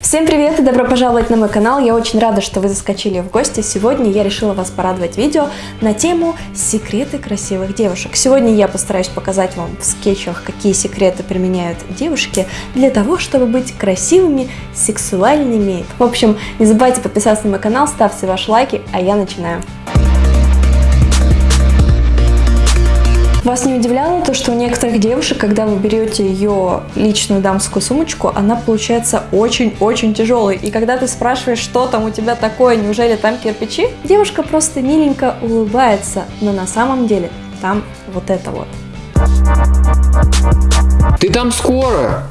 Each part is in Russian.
Всем привет и добро пожаловать на мой канал. Я очень рада, что вы заскочили в гости. Сегодня я решила вас порадовать видео на тему секреты красивых девушек. Сегодня я постараюсь показать вам в скетчах, какие секреты применяют девушки для того, чтобы быть красивыми, сексуальными. В общем, не забывайте подписаться на мой канал, ставьте ваши лайки, а я начинаю. Вас не удивляло то, что у некоторых девушек, когда вы берете ее личную дамскую сумочку, она получается очень-очень тяжелой. И когда ты спрашиваешь, что там у тебя такое, неужели там кирпичи, девушка просто миленько улыбается, но на самом деле там вот это вот. Ты там скоро?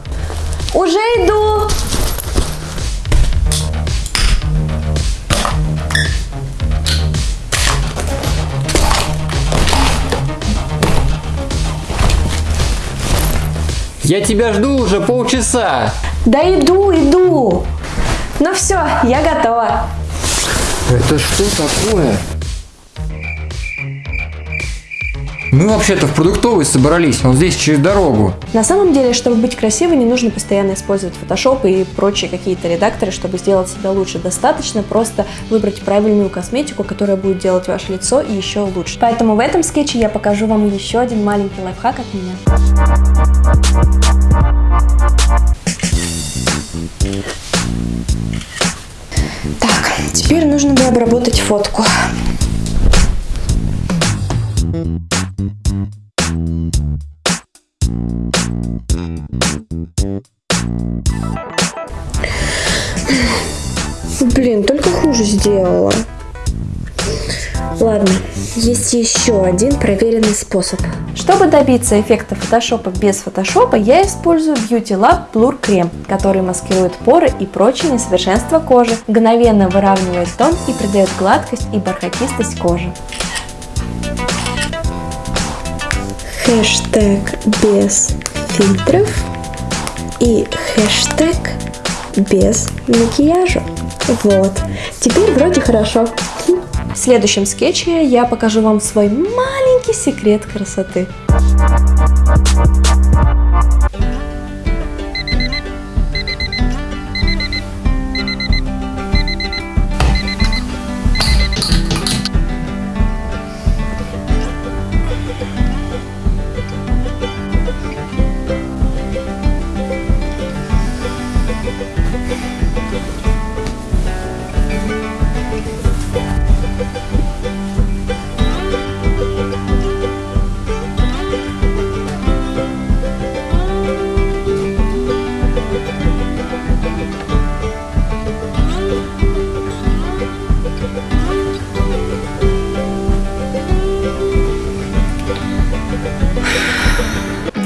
Уже иду! Я тебя жду уже полчаса. Да иду, иду! Ну все, я готова. Это что такое? Мы вообще-то в продуктовый собрались, он здесь через дорогу. На самом деле, чтобы быть красивой, не нужно постоянно использовать Photoshop и прочие какие-то редакторы, чтобы сделать себя лучше. Достаточно просто выбрать правильную косметику, которая будет делать ваше лицо еще лучше. Поэтому в этом скетче я покажу вам еще один маленький лайфхак от меня. Так, теперь нужно бы обработать фотку. Сделала. Ладно, есть еще один проверенный способ. Чтобы добиться эффекта фотошопа без фотошопа, я использую Beauty Lab Blur крем, который маскирует поры и прочие несовершенства кожи, мгновенно выравнивает тон и придает гладкость и бархатистость кожи. Хэштег без фильтров и хэштег без макияжа. Вот, теперь вроде хорошо. В следующем скетче я покажу вам свой маленький секрет красоты.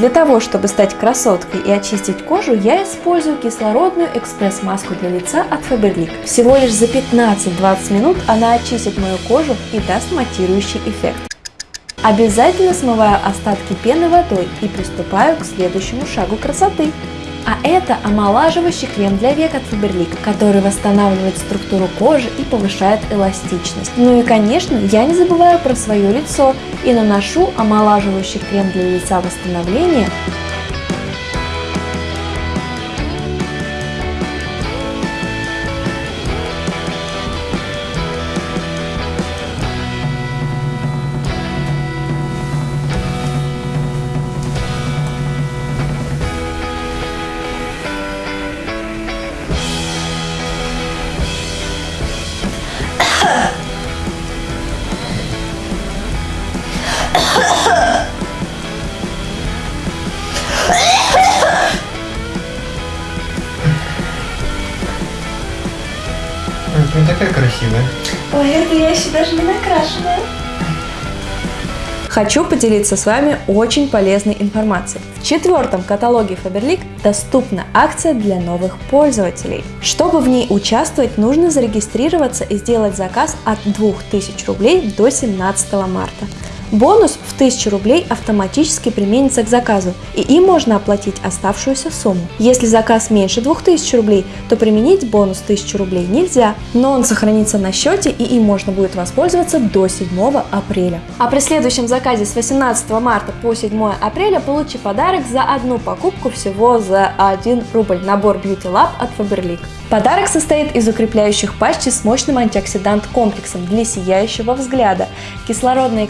Для того, чтобы стать красоткой и очистить кожу, я использую кислородную экспресс-маску для лица от Faberlic. Всего лишь за 15-20 минут она очистит мою кожу и даст матирующий эффект. Обязательно смываю остатки пены водой и приступаю к следующему шагу красоты. А это омолаживающий крем для век от Faberlic, который восстанавливает структуру кожи и повышает эластичность. Ну и конечно, я не забываю про свое лицо и наношу омолаживающий крем для лица восстановления Ты не такая красивая. Ой, это я еще даже не накрашенная. Хочу поделиться с вами очень полезной информацией. В четвертом каталоге Faberlic доступна акция для новых пользователей. Чтобы в ней участвовать, нужно зарегистрироваться и сделать заказ от 2000 рублей до 17 марта. Бонус в 1000 рублей автоматически применится к заказу, и им можно оплатить оставшуюся сумму. Если заказ меньше 2000 рублей, то применить бонус 1000 рублей нельзя, но он сохранится на счете и им можно будет воспользоваться до 7 апреля. А при следующем заказе с 18 марта по 7 апреля получи подарок за одну покупку всего за 1 рубль. Набор Beauty Lab от Faberlic. Подарок состоит из укрепляющих патчи с мощным антиоксидант-комплексом для сияющего взгляда. Кислородные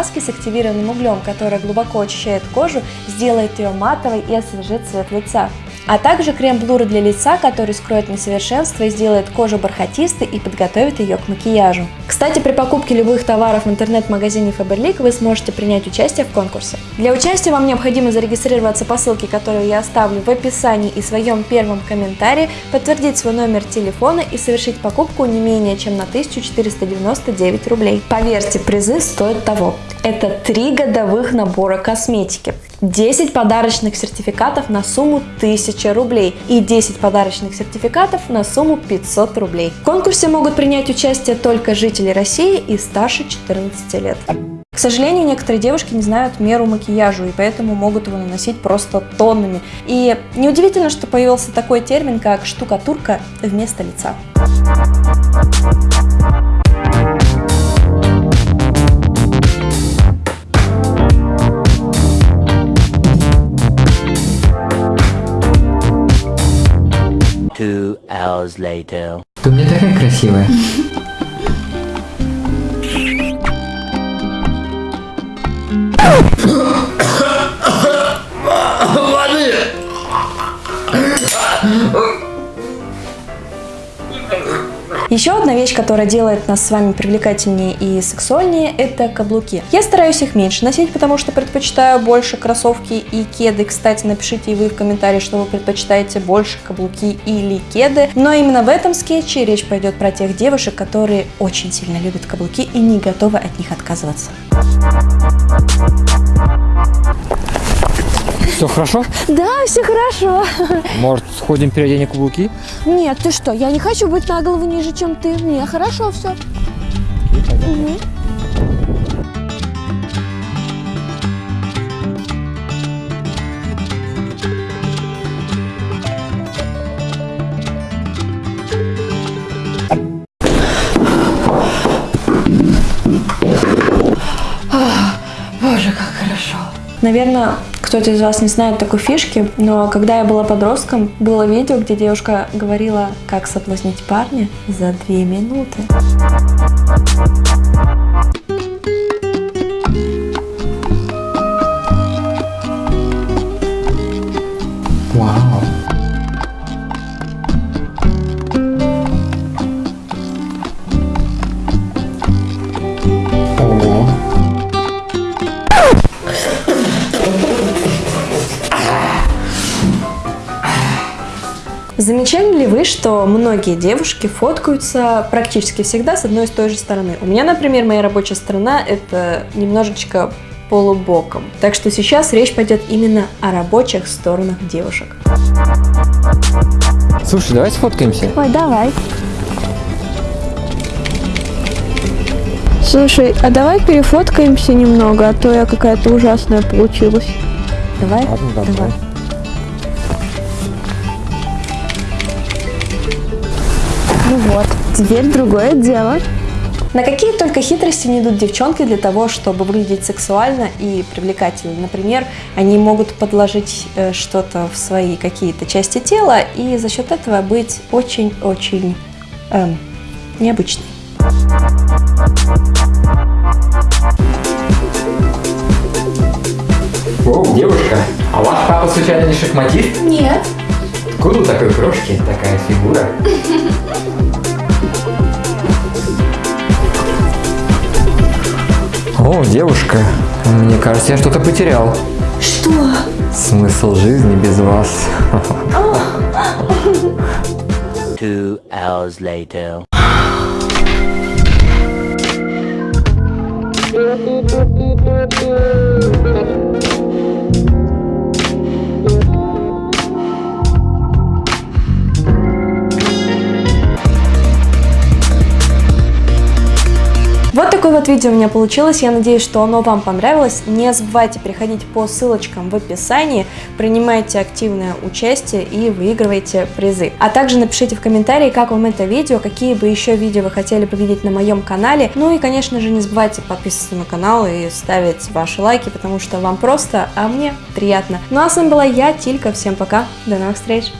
экспресс-маски с активированным углем, которая глубоко очищает кожу, сделает ее матовой и освежит цвет лица а также крем-блур для лица, который скроет несовершенство и сделает кожу бархатистой и подготовит ее к макияжу. Кстати, при покупке любых товаров в интернет-магазине Faberlic вы сможете принять участие в конкурсе. Для участия вам необходимо зарегистрироваться по ссылке, которую я оставлю в описании и своем первом комментарии, подтвердить свой номер телефона и совершить покупку не менее чем на 1499 рублей. Поверьте, призы стоят того. Это три годовых набора косметики. 10 подарочных сертификатов на сумму 1000 рублей и 10 подарочных сертификатов на сумму 500 рублей. В конкурсе могут принять участие только жители России и старше 14 лет. К сожалению, некоторые девушки не знают меру макияжу и поэтому могут его наносить просто тоннами. И неудивительно, что появился такой термин, как штукатурка вместо лица. Two hours later. Ты у меня такая красивая. Еще одна вещь, которая делает нас с вами привлекательнее и сексуальнее, это каблуки. Я стараюсь их меньше носить, потому что предпочитаю больше кроссовки и кеды. Кстати, напишите и вы в комментариях, что вы предпочитаете больше каблуки или кеды. Но именно в этом скетче речь пойдет про тех девушек, которые очень сильно любят каблуки и не готовы от них отказываться. Все хорошо? Да, все хорошо. Может, сходим переоденем каблуки? Нет, ты что, я не хочу быть на голову ниже, чем ты. Мне хорошо все. Угу. Боже, как хорошо. Наверное, кто-то из вас не знает такой фишки, но когда я была подростком, было видео, где девушка говорила, как соблазнить парня за две минуты. Замечали ли вы, что многие девушки фоткаются практически всегда с одной и той же стороны? У меня, например, моя рабочая сторона – это немножечко полубоком. Так что сейчас речь пойдет именно о рабочих сторонах девушек. Слушай, давай сфоткаемся. Ой, давай. Слушай, а давай перефоткаемся немного, а то я какая-то ужасная получилась. Давай? Ладно, давай. давай. Ну вот, теперь другое дело. На какие только хитрости не идут девчонки для того, чтобы выглядеть сексуально и привлекательно. Например, они могут подложить э, что-то в свои какие-то части тела и за счет этого быть очень-очень эм, необычной. О, девушка, а ваш папа случайно не шахматист? Нет. Откуда такой крошки, такая фигура? О, девушка, мне кажется, я что-то потерял. Что? Смысл жизни без вас. Two hours later. Такое вот видео у меня получилось. Я надеюсь, что оно вам понравилось. Не забывайте переходить по ссылочкам в описании, принимайте активное участие и выигрывайте призы. А также напишите в комментарии, как вам это видео, какие бы еще видео вы хотели бы на моем канале. Ну и, конечно же, не забывайте подписываться на канал и ставить ваши лайки, потому что вам просто, а мне приятно. Ну а с вами была я, Тилька. Всем пока, до новых встреч!